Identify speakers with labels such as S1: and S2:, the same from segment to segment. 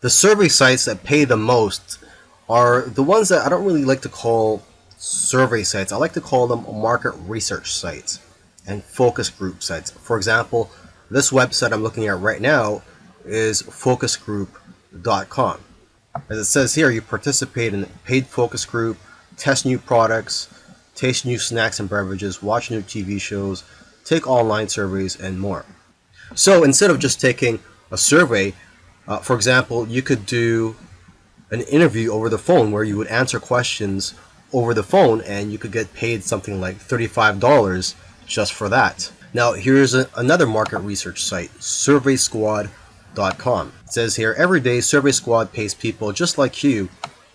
S1: The survey sites that pay the most are the ones that I don't really like to call survey sites. I like to call them market research sites and focus group sites. For example, this website I'm looking at right now is focusgroup.com. As it says here, you participate in paid focus group, test new products, taste new snacks and beverages, watch new TV shows, take online surveys, and more. So instead of just taking a survey, uh, for example, you could do an interview over the phone where you would answer questions over the phone and you could get paid something like $35 just for that. Now here's a, another market research site, surveysquad.com. It says here, every day Survey Squad pays people just like you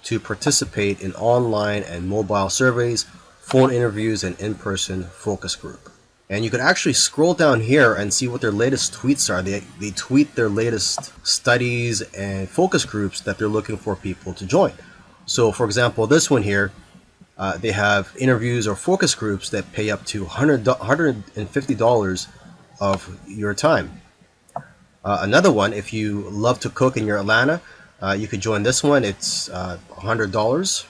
S1: to participate in online and mobile surveys, phone interviews, and in-person focus group. And you can actually scroll down here and see what their latest tweets are. They, they tweet their latest studies and focus groups that they're looking for people to join. So for example, this one here, uh, they have interviews or focus groups that pay up to $100, $150 of your time. Uh, another one, if you love to cook in your Atlanta, uh, you could join this one. It's $100. Uh,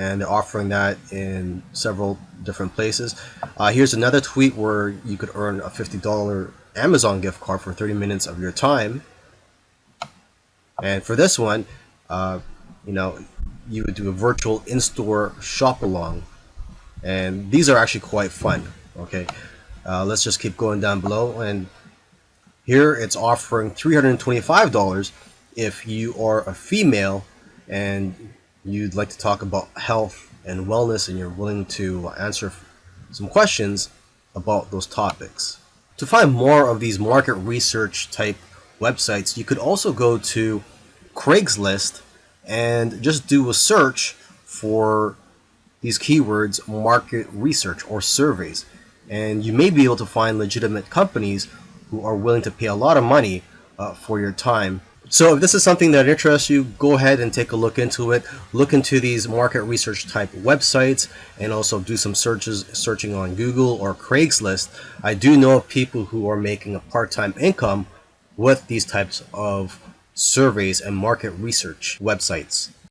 S1: and they're offering that in several different places. Uh, here's another tweet where you could earn a $50 Amazon gift card for 30 minutes of your time. And for this one, uh, you know, you would do a virtual in-store shop along. And these are actually quite fun. Okay, uh, let's just keep going down below. And here it's offering $325 if you are a female and you'd like to talk about health and wellness and you're willing to answer some questions about those topics. To find more of these market research type websites, you could also go to Craigslist and just do a search for these keywords market research or surveys and you may be able to find legitimate companies who are willing to pay a lot of money uh, for your time so if this is something that interests you, go ahead and take a look into it. Look into these market research type websites and also do some searches, searching on Google or Craigslist. I do know of people who are making a part-time income with these types of surveys and market research websites.